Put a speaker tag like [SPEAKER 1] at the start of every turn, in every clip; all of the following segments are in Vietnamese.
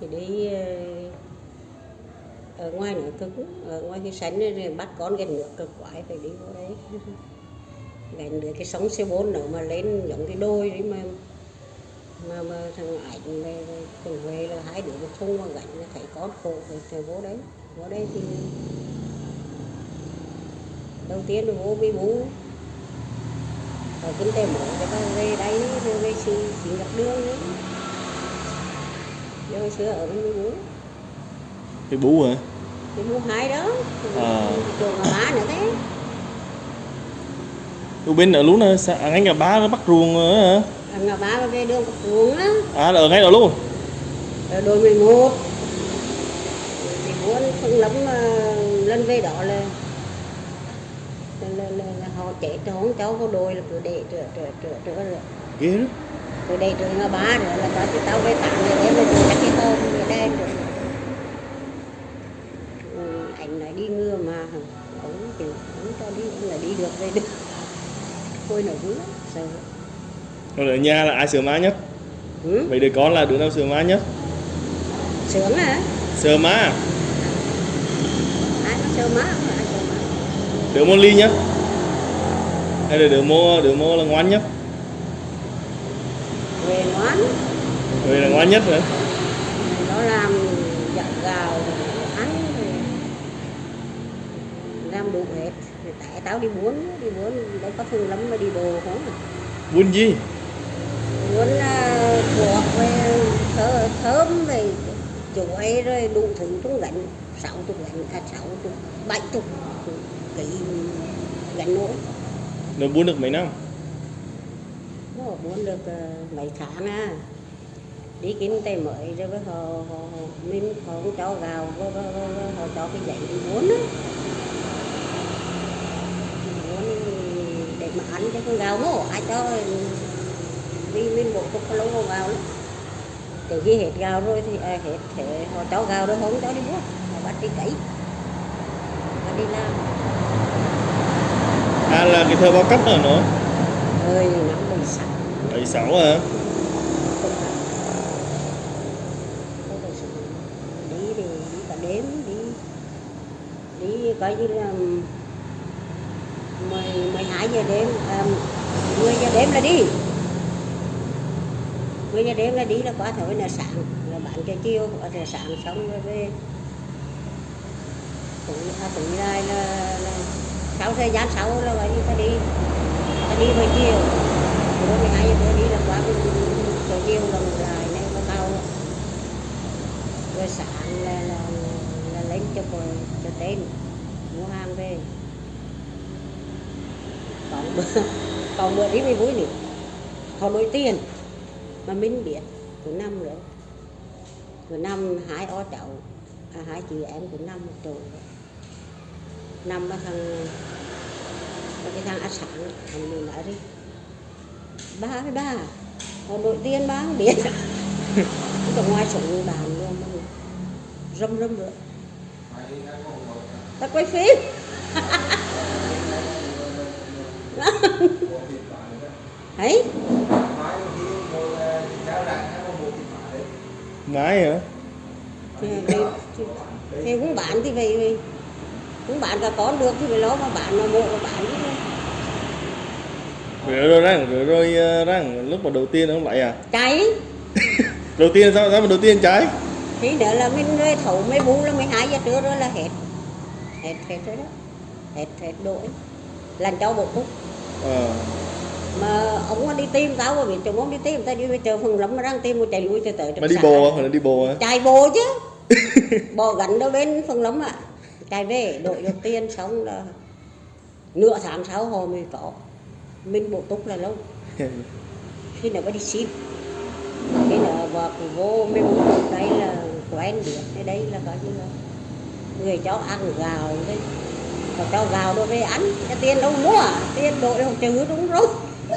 [SPEAKER 1] thì đi ờ, ở ngoài nữa cứng ở ngoài cái sánh này, bắt con gần nước cực quái phải đi vô đấy gần được cái sóng C4 nữa mà lên giống cái đôi đấy mà mà, mà thằng ảnh về thằng Huệ là hai đứa một thung mà gánh là thấy con khổ thì phải vô đấy vô đấy thì đầu tiên là vô với bố rồi kinh tế mới cho ta về đây rồi về xin xin gặp đường nữa rồi xưa ở bên bú
[SPEAKER 2] cái bú hả?
[SPEAKER 1] Bị bú hai đó.
[SPEAKER 2] À.
[SPEAKER 1] trường mà má nữa thế.
[SPEAKER 2] Ở bên ở lúc này xã- ngay nhà ba nó bắt ruộng nữa hả?
[SPEAKER 1] À, ngà bá mà về đường cặp ruộng á
[SPEAKER 2] à là ở ngay đó luôn?
[SPEAKER 1] Ở đôi 11 thì muốn phân lắm lên về đó là là, là, là, là họ rồi không cháu có đôi là cứ để trở trở trở trở là
[SPEAKER 2] ghê đó
[SPEAKER 1] từ đây ngã ba nữa là tao tao về tặng người đấy là từ các cái đây rồi. Ừ, anh nói đi ngưa mà ông thì ông cho đi là đi được về được. Thôi vui lắm sợ.
[SPEAKER 2] Còn ở nhà là ai sửa má nhất?
[SPEAKER 1] Ừ?
[SPEAKER 2] vậy đứa con là đứa nào sửa má nhất?
[SPEAKER 1] Sướng hả?
[SPEAKER 2] Sửa má
[SPEAKER 1] ai có sơ má không? Ai sơ má?
[SPEAKER 2] Đứa môn ly nhất? Hay là đứa mô đứa mô là ngoan nhất
[SPEAKER 1] về ngoan
[SPEAKER 2] người là ngoan nhất nữa
[SPEAKER 1] nó làm dặn gào ăn rồi làm đủ hết. Rồi tại tao đi muốn đi muốn đâu có thương lắm mà đi bộ không à.
[SPEAKER 2] buôn gì?
[SPEAKER 1] Muốn uh, buộc về thơ, thơm về chuối rồi đủ thứ trong gánh. Sáu chục gánh à sáu chục bảy chục cái gánh nổi
[SPEAKER 2] nó buôn được mấy năm
[SPEAKER 1] nó muốn được uh, mấy tháng à đi kiếm tay mới rồi với họ, họ, họ mình họ cũng cho gạo với, với, với, họ cho cái giấy đi muốn á. Muốn để mà ăn cho con gạo mổ ai cho vì mình bộ cục lâu con gạo lắm từ khi hết gạo rồi thì à, hết thế họ cho gạo rồi không cho đi mua họ bắt đi cấy họ đi làm.
[SPEAKER 2] À là cái thơ bao cấp rồi nữa
[SPEAKER 1] ơi năm bảy sáu
[SPEAKER 2] bảy sáu hả
[SPEAKER 1] không đi thì đi cả đêm đi đi coi như là mười mười hai giờ đêm à, mười giờ đêm là đi mười giờ đêm là đi là quá thôi là sáng là bán cho chiều quá trời sáng xong rồi về cũng à, cũng lại là, là sau thời gian sau là gọi như ta đi ta đi buổi chiều bữa mười hai giờ bữa đi là quá rồi chiều là ngủ lại nên có tao rồi sáng là là, là lên cho cô cho tên mua hàng về. Còn bữa còn bữa đi mới vui nữa. Họ đổi tiền mà mình biết của năm nữa của năm hai o cháu à, hai chị em của năm một chỗ năm mà thằng cái thằng ăn sáng thằng mình nói đi ba với ba. Họ đổi tiền ba không biết. Ở ngoài sống bàn luôn mà râm râm nữa. Ta quay phim. Ấy.
[SPEAKER 2] Mái hả?
[SPEAKER 1] Thì, thì, thì, thì cũng bán thì vậy vậy cũng bán cả con được thì phải lo mà bán mà mộ mà bán chứ
[SPEAKER 2] rồi răng rồi rồi ờ, răng lúc mà đầu tiên ông lại à?
[SPEAKER 1] Cháy.
[SPEAKER 2] Đầu tiên sao sao mà đầu tiên trái
[SPEAKER 1] thì nữa là mình rồi thấu mấy bú là 12 giờ trưa rồi là hết hết hết rồi đó. Hết hết đổi làm cho bộ phúc
[SPEAKER 2] ờ.
[SPEAKER 1] Mà ông đi tìm tao mà biết chồng ông đi tìm tao đi về chờ phần lắm mà đang tìm một chạy lui từ tới
[SPEAKER 2] mà đi bồ là đi bồ hả?
[SPEAKER 1] Chạy bộ chứ. Bò gắn đâu bên phần lắm ạ. Chạy về đổi được tiền xong là nửa tháng sau họ mới có mình bổ túc là lâu. Khi nào có đi ship khi nào cái vô mấy bố đây là quen biết cái đây là coi như là người cho ăn gạo đấy. Họ cho gạo đồ về ăn cái tiền đâu mua. Tiền đổi không trừ đúng rồi.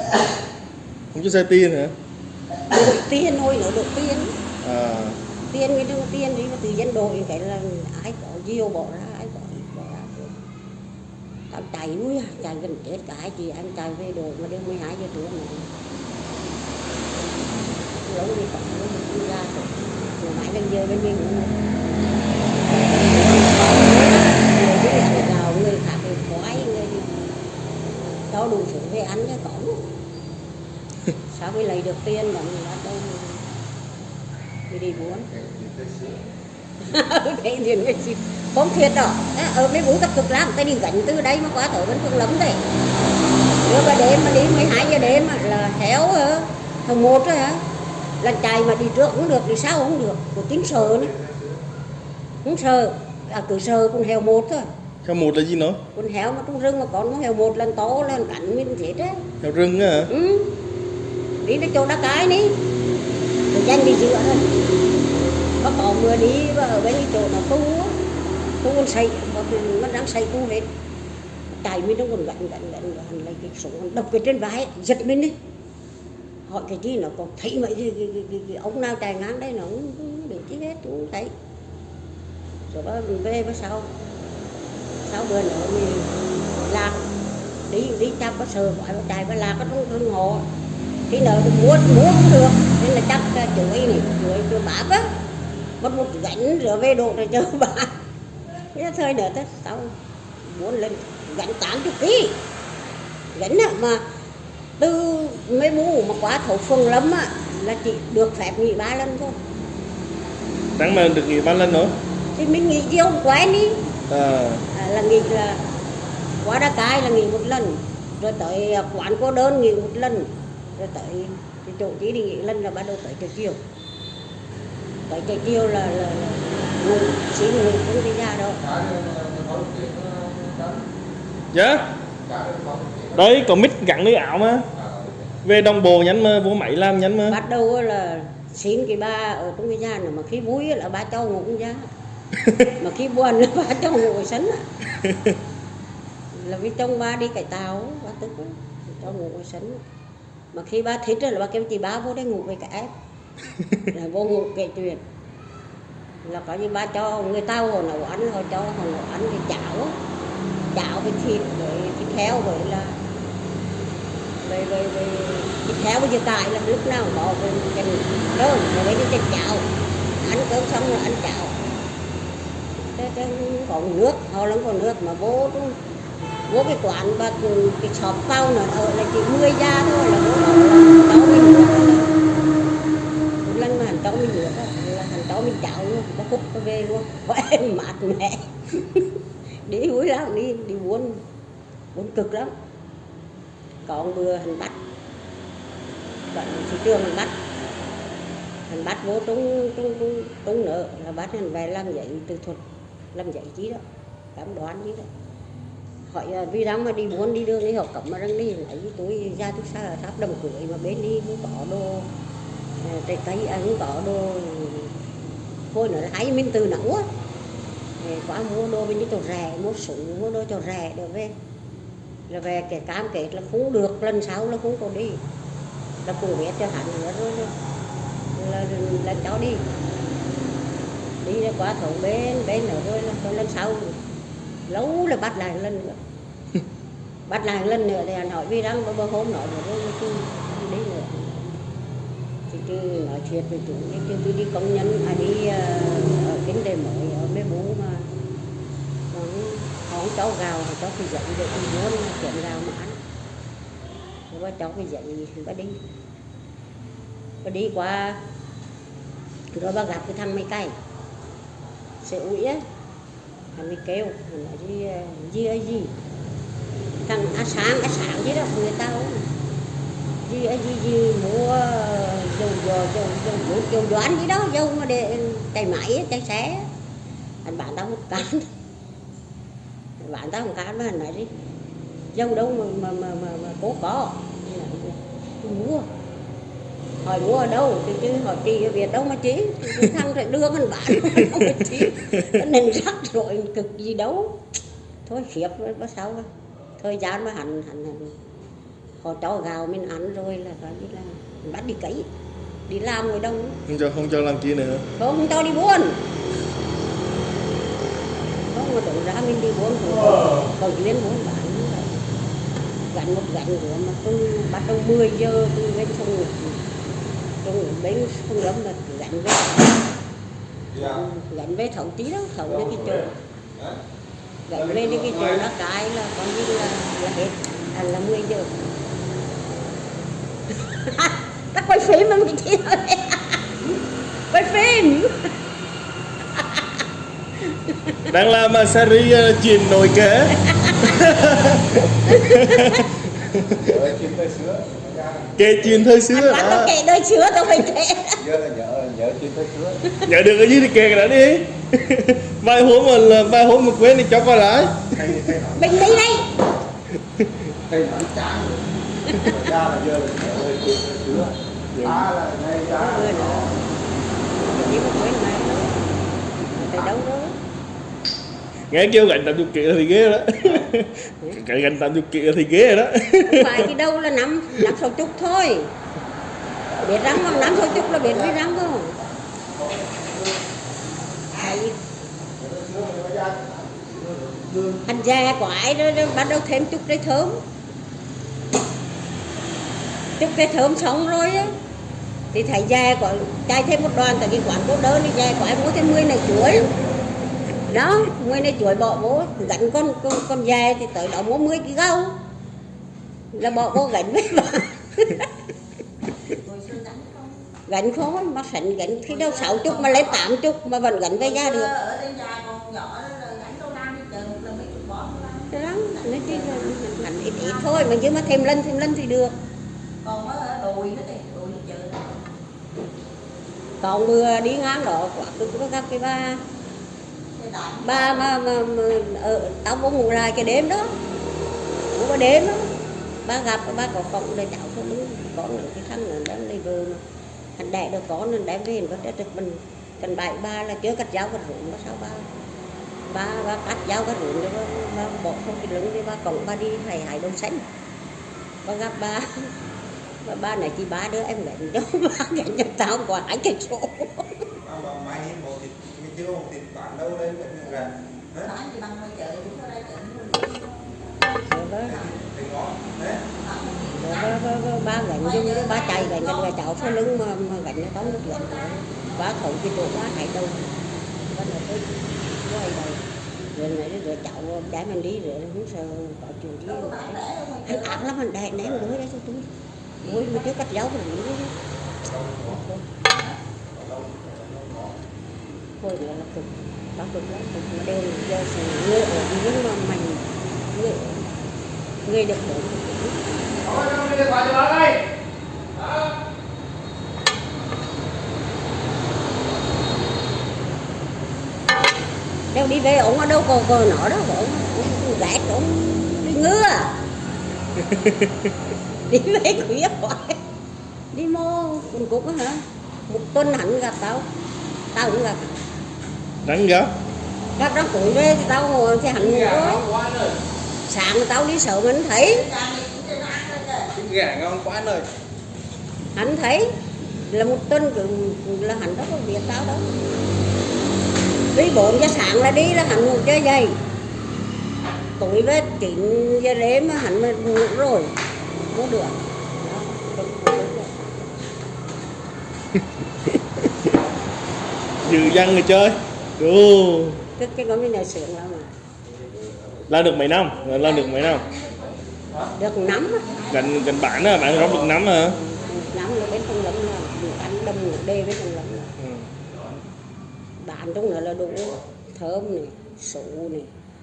[SPEAKER 2] Không cho xe tiền hả?
[SPEAKER 1] Đổi tiền thôi nữa đổi tiền.
[SPEAKER 2] À.
[SPEAKER 1] Tiền cái đồng tiền đi mà từ dân đội cái là ai có nhiều bỏ ra ai có ít bỏ ra anh chạy núi à, chạy gần chết cả chị em chạy về đồ mà đêm 12 giờ trưa này lâu đi còn lâu đi ra rồi mãi lên giờ bên mình cũng người khác thì khoái người cho đủ thứ về ăn cho có sao mới lấy được tiền mà người ta đầu đi đi buôn cái tiền cái gì? Không thiệt đó. Á, ở mấy bố tập cực lắm. Tay đi gánh từ đây mà qua tới vẫn phương lắm đấy. Nếu mà đêm mà đi 12 giờ đêm là héo hả thằng một rồi hả? Là chạy mà đi trước cũng được đi sau cũng được. Của tính sợ nữa. Không sợ à, cứ sợ con heo một thôi.
[SPEAKER 2] Heo một là gì nữa?
[SPEAKER 1] con heo mà trong rừng mà con con heo một lần to lên cắn mình chết đấy.
[SPEAKER 2] Heo rừng á hả?
[SPEAKER 1] ừ. đi đến chỗ đá cái đi. Rồi đi giữa thôi có có mưa đi và ở bên cái chỗ nó tu á, tu con xây mà nó đang xây tu hết. Tại mình nó còn gạnh gạnh gạnh gạnh lấy cái súng đập cái trên vai giật mình đi. Hỏi cái gì nó còn thấy mấy cái, cái, cái, cái, cái, ông nào chạy ngang đây nó cũng không để chi hết cũng thấy. Rồi đó mình về bữa sau. Sau bữa nữa mình lạc đi đi chăm có sờ gọi nó chạy mà lạc có trong thương hộ. Thì nó muốn muốn cũng được nên là chắc uh, chuối này chuối chuối bắp á mất một gánh rửa về độ rồi chờ bà. Cái thời nữa tới tao muốn lên gánh tám chục ký. Gánh á mà từ mấy bố mà quá thổ phương lắm á là chỉ được phép nghỉ ba lần thôi.
[SPEAKER 2] Tháng mà được nghỉ bao lần nữa?
[SPEAKER 1] thì mình nghỉ không quen đi.
[SPEAKER 2] À,
[SPEAKER 1] à, là nghỉ là quá đá cái là nghỉ một lần. Rồi tới à, quán cô đơn nghỉ một lần. Rồi tới chỗ chỉ đi nghỉ lần là bắt đầu tới chiều chiều tới chiều chiều là, là, ngủ xin ngủ không đi ra đâu.
[SPEAKER 2] Dạ? Đấy, còn mít gặn lưới ảo mà. Về đồng bộ nhánh mà, vô máy làm nhánh mà
[SPEAKER 1] bắt đầu là xin cái ba ở trong cái nhà này mà khi vui là ba cho ngủ trong nhà mà khi buồn là ba cho ngủ ở sân là vì trong ba đi cải tàu ba tức cho ngủ ở sân. Mà khi ba thích là ba kêu chị ba vô đây ngủ với cả em là vô ngủ kể chuyện. Là có như ba cho người ta họ nấu ăn họ cho họ nấu ăn cái chảo. Á, chảo với thịt với thịt heo với là với với với thịt heo với giờ cài là lúc nào bỏ về cái cơm rồi với cái chảo. Ăn cơm xong rồi ăn chảo. Cái thế không còn nước họ lắm còn nước mà bố cũng bố cái quán và cái shop phao nữa ở là chỉ 10 gia thôi là bố bảo là cháu mình lần mà hành cháu mình nước là hành cháu mình chảo luôn, có hút có về luôn. Có em mát mẹ. Đi vui lắm, đi đi buôn buôn cực lắm. Còn bữa hành bắt bạn thị trường hành bắt hành bắt vô trúng trúng trúng nợ là bắt hành về làm vậy từ thuật, làm vậy chí đó. Cảm đoán chí đó. Hỏi à, vì rằng mà đi buôn, đi đường, đi học cổng mà đang đi, lấy tôi ra tôi xa là tháp đồng cưới mà bên đi cũng bỏ đồ cây à, cũng có đồ thôi nữa hay mình từ nấu á. Thì quá mua đồ bên đi cho rẻ mua súng mua đồ cho rẻ được về. Là về cái cam kết là không được lần sau là không còn đi. Là cũng biết cho hắn nữa rồi. Là, là, là cháu đi. Đi ra qua thầu bên bên nữa rồi là còn lần sau. Lâu là bắt lại lần nữa. Bắt lại lần nữa thì anh hỏi vì rằng bữa hôm nọ rồi đi nữa thì tôi nói chuyện với chủ nhưng chứ tôi đi công nhân à đi uh, ở kinh tế mới ở mấy bố mà. Còn họ không cho gạo họ cho cái giấy để tôi muốn chuyện gạo mà ăn. Rồi bà cháu cái giấy thì bà đi. Bà đi qua rồi bà gặp cái thằng mấy cây sẽ ủi á. Thằng mới kêu thằng nói gì ờ, gì ấy gì. Thằng á sáng á sáng chứ đó người ta không. Gì ấy gì gì mua dùng vô dầu dùng dùng dầu đoán gì đó dầu mà để chạy máy á, chạy xe. Anh bạn tao một cắn bạn tao một cắn mà anh nói đi. Dâu đâu mà mà mà mà, mà cố có tôi mua hỏi mua ở đâu? Thì chứ hỏi chị ở Việt đâu mà chị thằng phải đưa anh bạn đâu mà chị nên rắc rồi cực gì đâu. Thôi khiếp có sao đâu. thời gian mà hành hành hẳn. Họ cho gạo mình ăn rồi là phải đi là bắt đi cấy đi làm người đông.
[SPEAKER 2] Không cho, không cho làm chi nữa.
[SPEAKER 1] Không cho đi buôn. Không mà tưởng ra mình đi buôn cũng còn chuyên buôn bán gánh một gánh của mà tôi bắt đầu 10 giờ tôi lên sông ngục trong bên sông lâm là gánh về. Gánh về thấu tí đó thấu đến cái chỗ. Gánh về đến cái chỗ nó cái là coi như là là hết. À, là 10 giờ ta quay phim mà mình kia quay phim.
[SPEAKER 2] Đang làm uh, series uh, chuyện nồi kế.
[SPEAKER 3] Rồi chim tới sữa.
[SPEAKER 2] kể chuyện thời xưa.
[SPEAKER 1] Anh bắt
[SPEAKER 2] đó
[SPEAKER 1] nó kể đời xưa tao phải kể.
[SPEAKER 3] Nhớ là nhớ nhớ chim tới sữa.
[SPEAKER 2] nhớ được cái gì thì kể cái đó đi. Vài hôm mà là- vài hôm mà quên thì cho coi lại.
[SPEAKER 1] Mình đi đây.
[SPEAKER 3] Ra là giờ là ngay
[SPEAKER 1] chỉ một đó
[SPEAKER 2] nghe kêu gánh 80 kg thì ghê đó. Cái gánh 80 kg thì ghê đó.
[SPEAKER 1] Không phải cái đâu là năm năm sáu chục thôi. Biết răng không? Năm sáu chục là biết biết răng không? Hành già của ai đó, đó bắt đầu thêm chút cây thơm chút cây thơm xong rồi á. Thì thầy già có chạy thêm một đoàn tại cái quán cô đơn thì già của ai mua thêm 10 này chuối. Đó 10 này chuối bỏ vô gánh con con con già thì tới đó mua 10 cái gâu là bỏ vô gánh với bà. Gánh khó mà sẵn gánh khi đâu sáu chục mà lấy tám chục mà vẫn gánh về ra được.
[SPEAKER 4] Ở trên nhà còn nhỏ đó
[SPEAKER 1] nói chứ gánh ít ít thôi mà chứ mà thêm lên thêm lên thì được
[SPEAKER 4] còn ở đùi nữa thì đùi đi chừng
[SPEAKER 1] còn vừa đi ngang đó quả cứ có gặp cái ba
[SPEAKER 4] đại
[SPEAKER 1] ba mà, mà, mà ở tao vô ngủ lại cái đêm đó. Ngủ cái đêm đó. Ba gặp ba có con để cháu cho đứng con là cái thằng là đang lấy vợ mà. Hắn đẻ được con nên đem về nó đã trực mình. Cần bảy ba là chưa cắt dao cắt ruộng nó sao ba ba ba cắt dao cắt ruộng rồi ba, ba bỏ không cái lưng đi ba cộng ba đi hài hài đông xanh. Ba gặp ba ba ba này chị ba đứa em gánh cho ba gánh cho tao quả hai cái số
[SPEAKER 3] một thì một thì đâu
[SPEAKER 4] gì
[SPEAKER 1] ba
[SPEAKER 3] Thì
[SPEAKER 1] gánh cho những ba chạy gánh gánh là cháu sau lưng mà, mà gánh nó tóm được gánh ba thổi cái chỗ ba hại đâu ba nói tôi quay đầu. Rồi này rồi cháu đá mình đi rồi không sợ có chuyện đi rồi anh ác lắm anh đè ném đuối đấy cho tôi đuối mới trước cắt dấu rồi nữa thôi nữa là cực. Nó cực lắm, cực mà đều giờ sự ngựa ở dưới mà mình ngựa người được bốn đâu đi về, ổng ở đâu còn còn nọ đó, ổng. Ông gạt ổng. Đi ngứa à. đi về khuya hoài đi mô cùng cục á hả? Một tuần hẳn gặp tao. Tao cũng gặp.
[SPEAKER 2] Gấp.
[SPEAKER 1] Gặp đó củi về thì tao ngồi thì hẳn ngủ sáng tao đi sợ mình thấy.
[SPEAKER 3] Gà ngon quá anh ơi.
[SPEAKER 1] hắn thấy. Là một tuần cứ là hắn đó có việc tao đó. Đi bốn giờ sáng là đi là hắn ngủ chơi dây tối với chín giờ đêm mà hắn mà ngủ rồi không được đó. được.
[SPEAKER 2] dư dân người chơi Đồ.
[SPEAKER 1] cái cái con cái nhà xưởng lắm mà
[SPEAKER 2] làm được mấy năm làm được mấy năm
[SPEAKER 1] được nắm á.
[SPEAKER 2] gần gần bản á bạn rong được nắm hả
[SPEAKER 1] nắm là bên trong lắm là ăn đâm ngủ đê bên trong lắm
[SPEAKER 2] ừ.
[SPEAKER 1] bạn trong nữa là đủ thơm này sụ này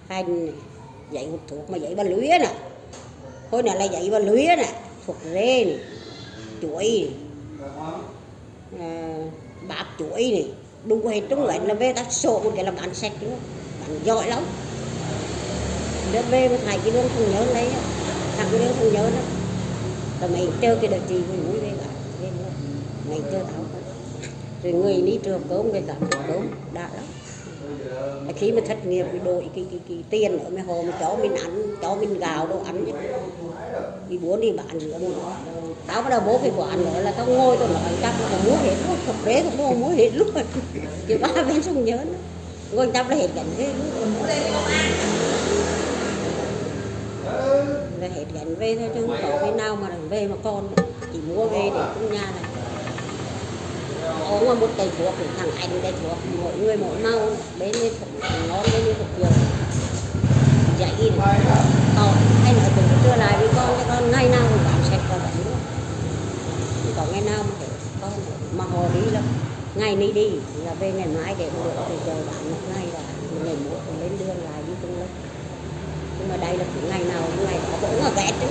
[SPEAKER 1] hành này dậy hút thuốc mà dậy ba lưới nè hồi nãy là dậy và lưới nè thuộc rê ờ, này chuối nè à, bạc chuối này đủ hết trong lạnh là về ta sổ một cái là bán sạch luôn. Bán giỏi lắm. Đưa về mà thầy cái đường không nhớ lấy thằng cái đường không nhớ đó. Rồi mày chơi cái đợt gì mày mới về cả mày chơi tao. Rồi người đi trường cơm người làm cơm đã lắm khi mà thất nghiệp thì đổi cái, cái, cái tiền ở mấy hồ mà cho mình ăn cho mình gạo đồ ăn chứ đi muốn đi bán rửa mua tao bắt đầu bố cái quán nữa là tao ngồi tao nói chắc là mua hết luôn thực tế cũng mua mua hết luôn. Chứ ba bên không nhớ nữa ngồi chắc là hết cảnh thế luôn. Là hết cảnh về thôi chứ không có cái nào mà về mà con chỉ mua về để trong nhà này uống là một cây thuốc thằng anh cây thuốc mỗi người mỗi màu, bên đây thuốc ngon, bên đây thuốc dược dạy này hay anh nói cũng chưa lại với con, cái con ngày nào cũng bán sạch vào đấy luôn. Có ngày nào mà con mà họ đi là ngày đi đi, là về ngày mai để được thì chờ bán một ngày là ngày muộn còn lên đường lại đi cũng lớp. Nhưng mà đây là cái ngày nào cũng ngày đó cũng là ghét chứ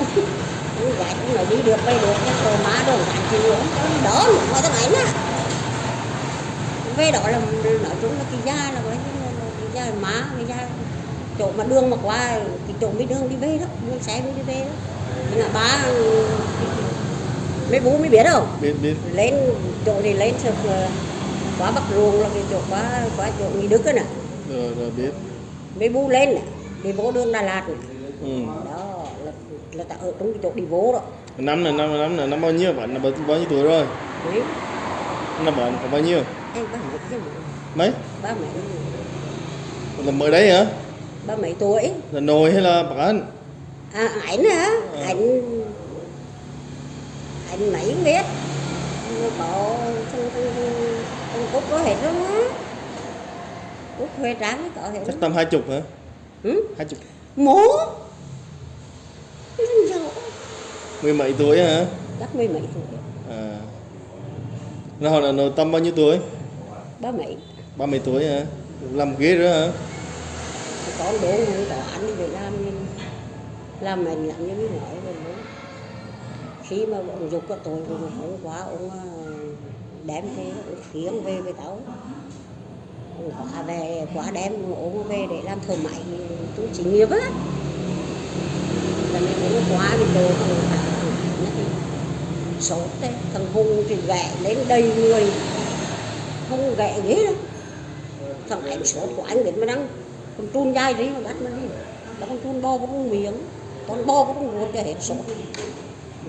[SPEAKER 1] không cũng cũng là đi được về được cái đồ má đồ gạn chịu nữa đỡ nữa mà cái này nè về đó là nói chung là cái da là là cái da má cái da chỗ mà đường mà qua cái chỗ mấy đường đi về đó đường xe mới đi về đó nhưng mà ba mấy bố mới biết đâu
[SPEAKER 2] biết. Biết
[SPEAKER 1] lên chỗ thì lên thực quá bắc ruộng là cái chỗ quá quá chỗ nghi đức đó nè.
[SPEAKER 2] Rồi rồi biết.
[SPEAKER 1] Mấy bố lên nè đi vô đường đà lạt nè.
[SPEAKER 2] Ừ.
[SPEAKER 1] đó là là ta ở trong cái chỗ đi vô đó.
[SPEAKER 2] Năm này năm năm này năm bao nhiêu bạn? Là bao, bao nhiêu tuổi rồi?
[SPEAKER 1] Đấy
[SPEAKER 2] năm bạn có bao nhiêu?
[SPEAKER 1] Em ba mấy chứ
[SPEAKER 2] mấy?
[SPEAKER 1] Ba mấy
[SPEAKER 2] là mới đấy hả?
[SPEAKER 1] Ba mấy tuổi.
[SPEAKER 2] Là nồi hay là bạn?
[SPEAKER 1] À ảnh hả?
[SPEAKER 2] Ờ.
[SPEAKER 1] ảnh ảnh mấy biết. Có thằng thằng thằng cúc có hết luôn á cúc huê trắng có hết
[SPEAKER 2] chắc tầm hai chục hả?
[SPEAKER 1] Ừ?
[SPEAKER 2] hai chục.
[SPEAKER 1] Mố
[SPEAKER 2] mười mấy tuổi hả?
[SPEAKER 1] Chắc mười mấy tuổi.
[SPEAKER 2] À. Nó họ là nó tầm bao nhiêu tuổi?
[SPEAKER 1] Ba mấy.
[SPEAKER 2] Ba mươi tuổi hả? Làm ghế nữa hả?
[SPEAKER 1] Con đố không có anh đi về làm làm mình làm như mới nói rồi khi mà ông dục cái tôi rồi hôm qua ông đem về ông khiêng về với tao. Ông quá về quá đem ông về để làm thợ máy tôi chỉ nghiệp á. Là mình cũng quá bị đồ thằng sốt đấy thằng hùng thì ghẹ lên đầy người. Không ghẹ ghế đâu thằng anh sốt của anh đến mà đang con trun dai đấy mà bắt nó đi. Đó con trun bo con miếng. Con bo con ruột cho hết sốt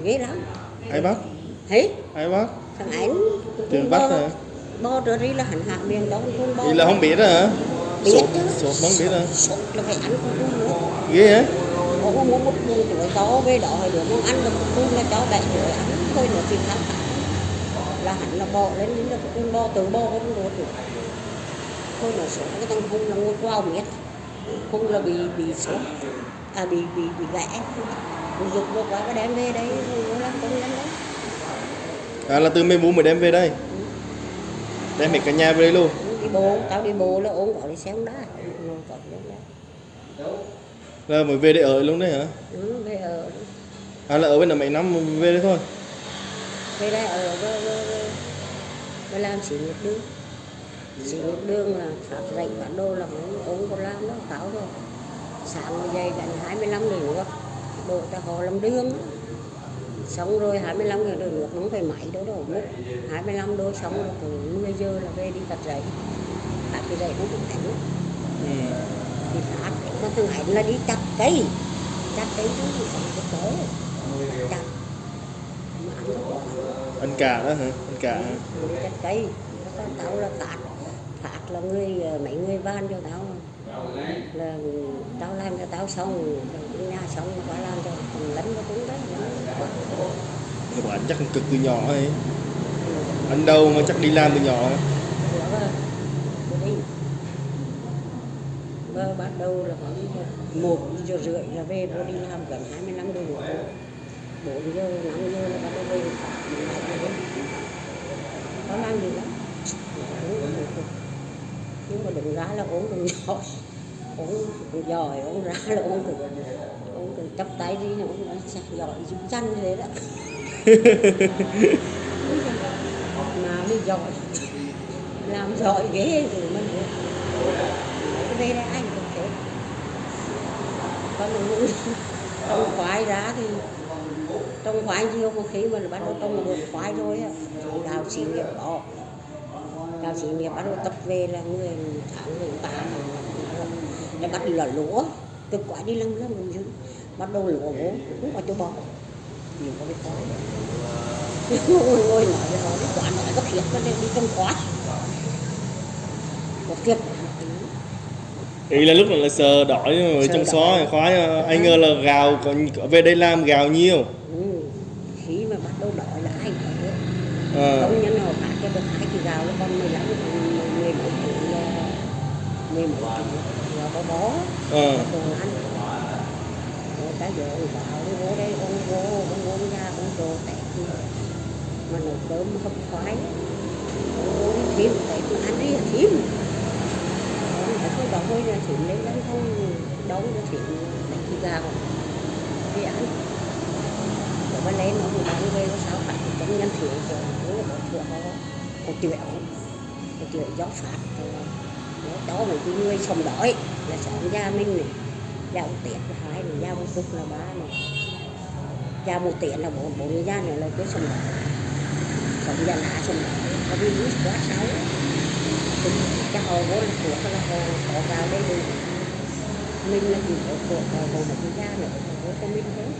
[SPEAKER 1] ghê lắm
[SPEAKER 2] ai bắt?
[SPEAKER 1] Thấy
[SPEAKER 2] ai bắt?
[SPEAKER 1] Thằng ảnh
[SPEAKER 2] Từ bắt hả?
[SPEAKER 1] bo trở đi là hẳn hạ miệng đó con trun bo
[SPEAKER 2] vậy là không biết hả?
[SPEAKER 1] Biết
[SPEAKER 2] sốt sốt không biết hả
[SPEAKER 1] sốt là phải ăn con trun nữa.
[SPEAKER 2] Ghê hả
[SPEAKER 1] ông có muốn một buồn tuổi chó về đó được muốn ăn được trun là chó bẹ rồi ăn thôi nữa thì khác là hẳn là bò lên đến được con bo từ bo con ruột rồi thôi là sốt cái thằng hung là ngồi qua miết hung là bị bị sốt à bị bị bị gãy. Mình dục vô quá cái đem về đấy nó làm công nhân đấy
[SPEAKER 2] à là từ mấy bố mới đem về đây? Đem hết cả nhà về đây luôn?
[SPEAKER 1] Đi bộ tao đi bộ là ổn gọi đi xe không đá Ngồi gọi đi xe không đá.
[SPEAKER 2] Là mới về đây ở luôn đấy hả?
[SPEAKER 1] Ừ, về ở.
[SPEAKER 2] À là ở bên là mấy năm về đây thôi.
[SPEAKER 1] Về đây ở với, với, với, với làm xí nghiệp đường xí nghiệp đường là phát dạy bản đồ là mấy ông còn làm đó cáo rồi sáng dậy gần 25 người nữa đổ ta họ làm đường. Xong rồi 25 người được nước không phải máy đâu đâu múc 25 đôi xong rồi từ 10 giờ là về đi đặt giấy đặt cái giấy không được đánh.
[SPEAKER 2] Ừ
[SPEAKER 1] thì phát mà thằng hạnh là đi chặt cây chặt cây chứ không phải cái chặt mà ăn
[SPEAKER 2] anh cả đó hả? Anh cả hả?
[SPEAKER 1] chặt cây Nó tao là phạt phạt là người mấy người van cho tao là tao làm cho tao xong rồi nhà xong qua làm cho thằng lấn nó cũng đấy
[SPEAKER 2] các bạn chắc cực từ nhỏ ấy. Anh đâu mà chắc đi làm từ nhỏ?
[SPEAKER 1] Bơ bắt đầu là khoảng một giờ rưỡi là về vô đi làm gần 25 đôi nữa bốn giờ năm giờ là bắt đầu về có làm gì lắm. Nhưng mà đừng ra là uống đừng giỏi uống giỏi uống ra là uống từ uống từ chấp tay đi uống nó sạch giỏi giúp chanh thế đó. Mà mới giỏi. Làm giỏi ghê rồi mình cái đây. thế còn mình trồng khoai ra thì trồng khoai nhiều một khi mà bắt đầu trồng được khoai rồi á, đào xí nghiệp bỏ đào xí nghiệp bắt đầu tập về là người tháng người ta là bắt đầu là lúa. Từ quả đi lăng lăng mình dữ, bắt đầu lúa bố cũng có chỗ bỏ nhiều có biết khoai ngồi ngồi nói với họ cái quả nói có thiệt nó đi trong khoai có thiệt
[SPEAKER 2] ý là lúc này là sờ mà
[SPEAKER 1] Sờ
[SPEAKER 2] trong xó khoái à. anh ngờ là gào còn về đây làm gào nhiều
[SPEAKER 1] Ừ. khi mà bắt đầu đói là cũng biết
[SPEAKER 2] Ờ.
[SPEAKER 1] công nhân họ phát cho được hai kỳ gạo nó còn 15 mười mấy triệu mười mấy là có bó
[SPEAKER 2] Ờ.
[SPEAKER 1] đồ ăn rồi cái giờ ông bảo đi vô đây ông vô ông vô ra ông đồ tẹt mà nấu cơm không khoái ông vô thêm tẹt mà ăn đi là thêm ông phải không đóng hơi ra thêm lấy lắm không đóng ra thêm lấy kỳ gạo đi ăn rồi bên đấy nó thì bán về có sao phải cũng nhân thiếu rồi cũng là một thượng có một triệu một triệu gió phạt. Rồi nó đó là cái người sông đói, là sống gia minh này gia một tiện là hai này gia một phút là ba này gia một tiện là bốn bốn gia này là cái sông đói. Sống gia lá sông đói. Có đi quá sáu cũng cái hồ vốn là của là hồ có vào đây được mình là chỉ có của hồ hồ một gia nữa hồ Minh thế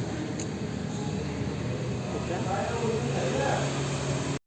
[SPEAKER 1] thôi lắm